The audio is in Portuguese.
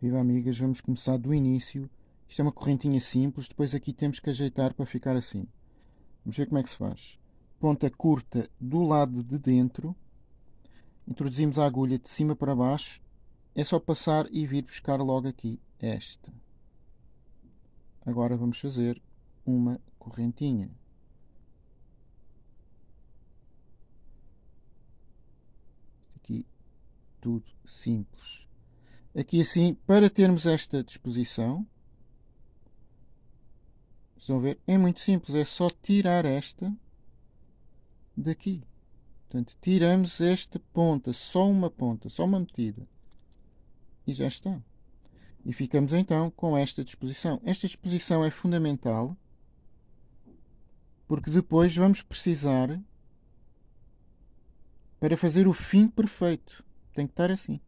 Viva amigas, vamos começar do início. Isto é uma correntinha simples, depois aqui temos que ajeitar para ficar assim. Vamos ver como é que se faz. Ponta curta do lado de dentro. Introduzimos a agulha de cima para baixo. É só passar e vir buscar logo aqui esta. Agora vamos fazer uma correntinha. Aqui tudo simples. Aqui assim, para termos esta disposição, estão a ver? É muito simples, é só tirar esta daqui. Portanto, tiramos esta ponta, só uma ponta, só uma metida. E já está. E ficamos então com esta disposição. Esta disposição é fundamental porque depois vamos precisar para fazer o fim perfeito. Tem que estar assim.